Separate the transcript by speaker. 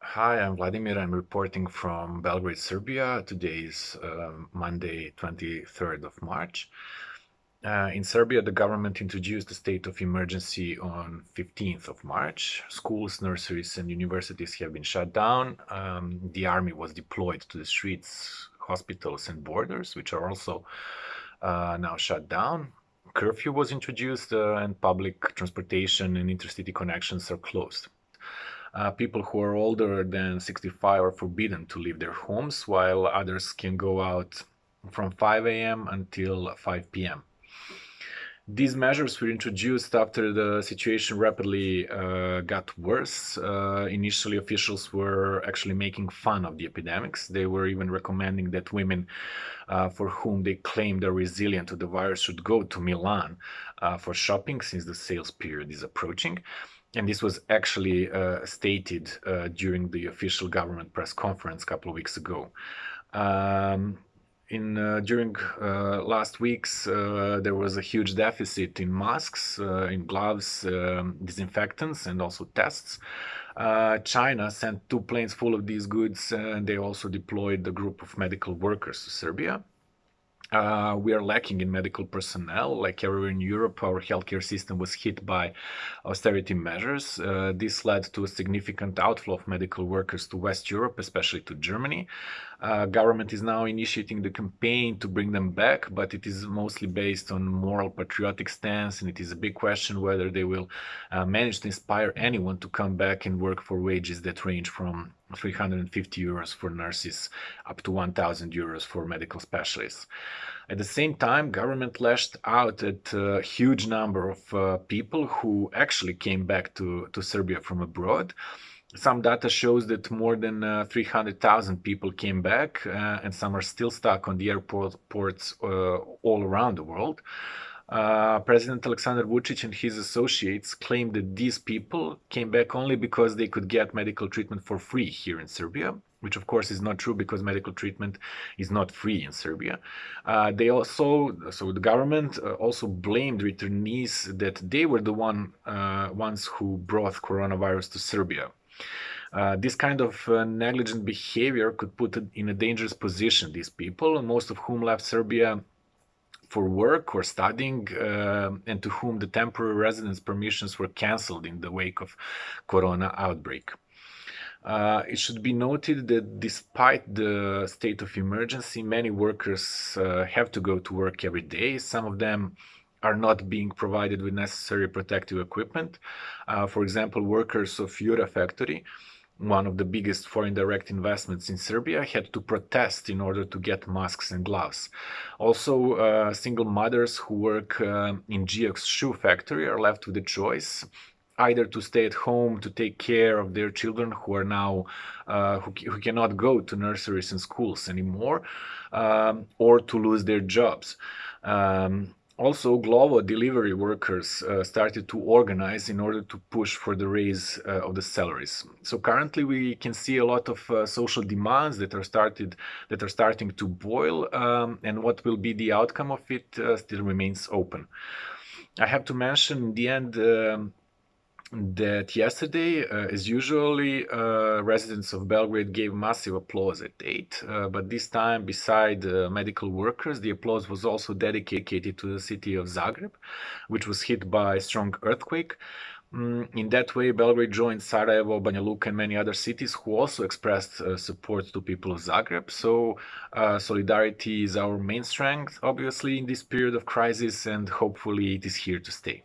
Speaker 1: Hi, I'm Vladimir. I'm reporting from Belgrade, Serbia. Today is uh, Monday, 23rd of March. Uh, in Serbia, the government introduced a state of emergency on 15th of March. Schools, nurseries, and universities have been shut down. Um, the army was deployed to the streets, hospitals, and borders, which are also uh, now shut down. Curfew was introduced, uh, and public transportation and intercity connections are closed. Uh, people who are older than 65 are forbidden to leave their homes, while others can go out from 5 a.m. until 5 p.m. These measures were introduced after the situation rapidly uh, got worse. Uh, initially, officials were actually making fun of the epidemics. They were even recommending that women uh, for whom they claimed are resilient to the virus should go to Milan uh, for shopping since the sales period is approaching. And this was actually uh, stated uh, during the official government press conference a couple of weeks ago. Um, in uh, during uh, last weeks uh, there was a huge deficit in masks uh, in gloves um, disinfectants and also tests China sent two planes full of these goods and they also deployed a group of medical workers to Serbia uh, we are lacking in medical personnel. Like everywhere in Europe, our healthcare system was hit by austerity measures. Uh, this led to a significant outflow of medical workers to West Europe, especially to Germany. Uh, government is now initiating the campaign to bring them back, but it is mostly based on moral patriotic stance, and it is a big question whether they will uh, manage to inspire anyone to come back and work for wages that range from 350 euros for nurses up to 1000 euros for medical specialists. At the same time, government lashed out at a huge number of uh, people who actually came back to, to Serbia from abroad. Some data shows that more than uh, 300,000 people came back uh, and some are still stuck on the airports uh, all around the world. Uh, President Alexander Vucic and his associates claimed that these people came back only because they could get medical treatment for free here in Serbia, which of course is not true because medical treatment is not free in Serbia. Uh, they also, so the government uh, also blamed returnees that they were the one uh, ones who brought coronavirus to Serbia. Uh, this kind of uh, negligent behavior could put in a dangerous position these people, most of whom left Serbia for work or studying uh, and to whom the temporary residence permissions were cancelled in the wake of corona outbreak. Uh, it should be noted that despite the state of emergency, many workers uh, have to go to work every day. Some of them are not being provided with necessary protective equipment. Uh, for example, workers of Yura factory one of the biggest foreign direct investments in Serbia, had to protest in order to get masks and gloves. Also, uh, single mothers who work uh, in Geox shoe factory are left with a choice either to stay at home to take care of their children who are now uh, who, who, cannot go to nurseries and schools anymore um, or to lose their jobs um, also, Glovo delivery workers uh, started to organize in order to push for the raise uh, of the salaries. So currently, we can see a lot of uh, social demands that are started that are starting to boil, um, and what will be the outcome of it uh, still remains open. I have to mention in the end. Um, that yesterday, uh, as usually, uh, residents of Belgrade gave massive applause at 8, uh, but this time, beside medical workers, the applause was also dedicated to the city of Zagreb, which was hit by a strong earthquake. Mm, in that way, Belgrade joined Sarajevo, Banja Luka, and many other cities who also expressed uh, support to people of Zagreb. So, uh, solidarity is our main strength, obviously, in this period of crisis, and hopefully, it is here to stay.